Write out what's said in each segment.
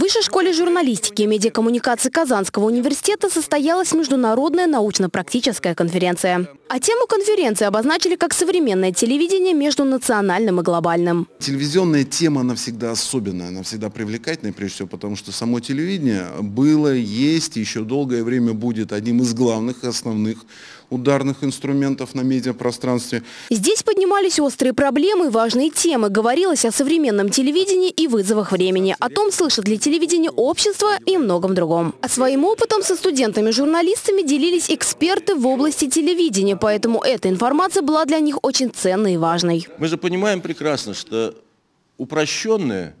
В Высшей школе журналистики и медиакоммуникации Казанского университета состоялась международная научно-практическая конференция. А тему конференции обозначили как современное телевидение между национальным и глобальным. Телевизионная тема, она всегда особенная, она всегда привлекательная, прежде всего, потому что само телевидение было, есть и еще долгое время будет одним из главных основных ударных инструментов на медиапространстве. Здесь поднимались острые проблемы и важные темы. Говорилось о современном телевидении и вызовах времени, о том, слышит ли телевидение общество и многом другом. А своим опытом со студентами-журналистами делились эксперты в области телевидения, поэтому эта информация была для них очень ценной и важной. Мы же понимаем прекрасно, что упрощенное,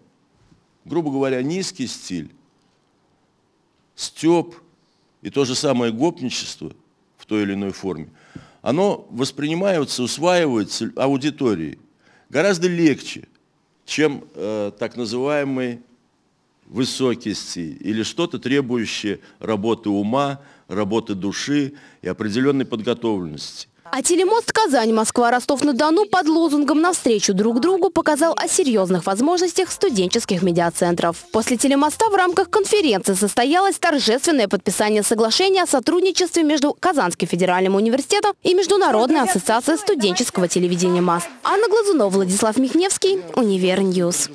грубо говоря, низкий стиль, степ и то же самое гопничество – в той или иной форме, оно воспринимается, усваивается аудиторией гораздо легче, чем э, так называемый высокий стиль или что-то требующее работы ума, работы души и определенной подготовленности. А телемост Казань, Москва, Ростов-на-Дону под лозунгом «Навстречу друг другу» показал о серьезных возможностях студенческих медиацентров. После телемоста в рамках конференции состоялось торжественное подписание соглашения о сотрудничестве между Казанским федеральным университетом и Международной ассоциацией студенческого телевидения МАС. Анна Глазунова, Владислав Михневский, UniverNews.